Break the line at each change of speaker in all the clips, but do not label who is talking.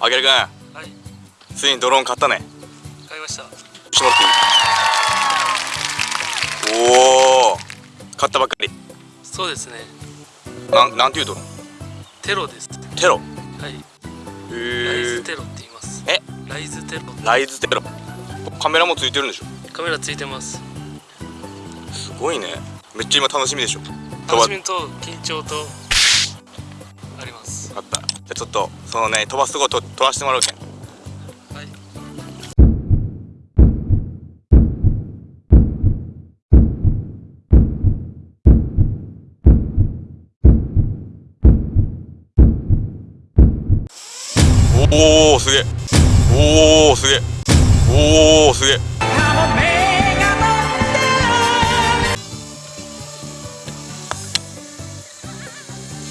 あげるくん
はい。
ついにドローン買ったね。
買いました。
しまっていいおお買ったばっかり。
そうですね。
なんなんていうドローン？
テロです。
テロ？
はい。
へ
ライズ
え
テロって言います。
え？
ライズテロ。
ライズテロ。カメラもついてるんでしょ？
カメラついてます。
すごいね。めっちゃ今楽しみでしょ。
楽しみと緊張とあります。
分かったじゃあちょっとそのね飛ばすとこと撮らせてもらうけん。おおすげえ。おおすげえ。おおすげえ。め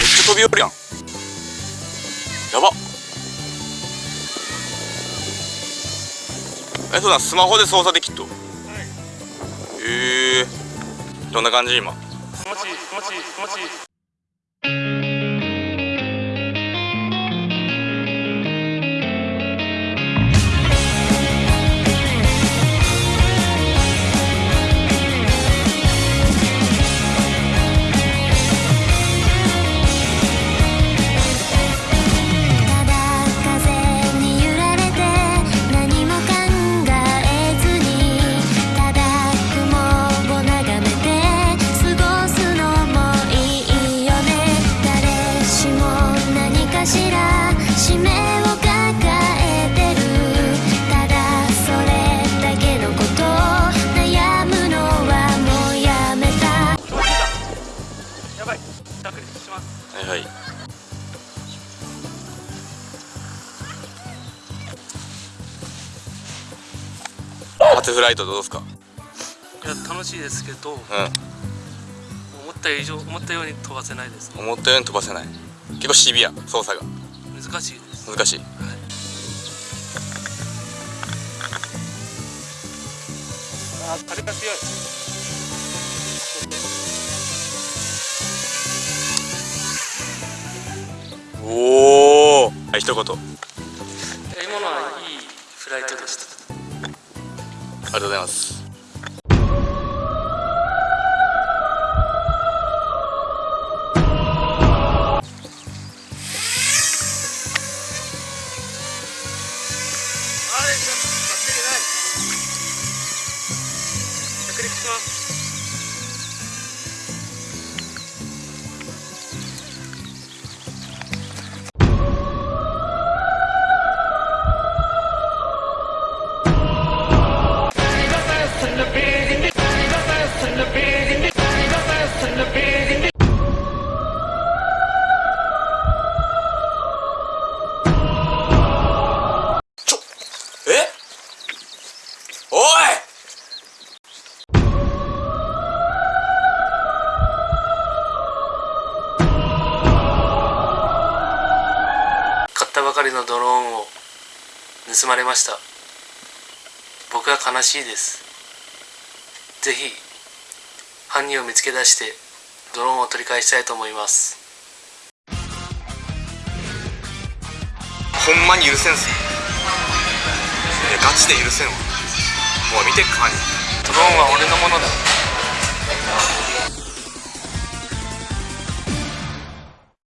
っちゃ飛び降るやん。やば。えそうだスマホで操作できっと。へえどんな感じ今？
気持ちいい気持ちいい気持ちいい
初フライトどうですか？
いや楽しいですけど思
う
った以上思ったように飛ばせないです。
ん思ったように飛ばせない。結構シビア操作が。
難しいです。
難しい。
はい。あ風が強い。
おおはい一言。
今のはいいフライトでしたあり
がとうございます。
着陸します。ったばかりのドローンを盗まれました。僕は悲しいです。ぜひ犯人を見つけ出してドローンを取り返したいと思います。
ほんまに許せんすガチで許せんわ。もう見てっか犯人
ドローンは俺のものだ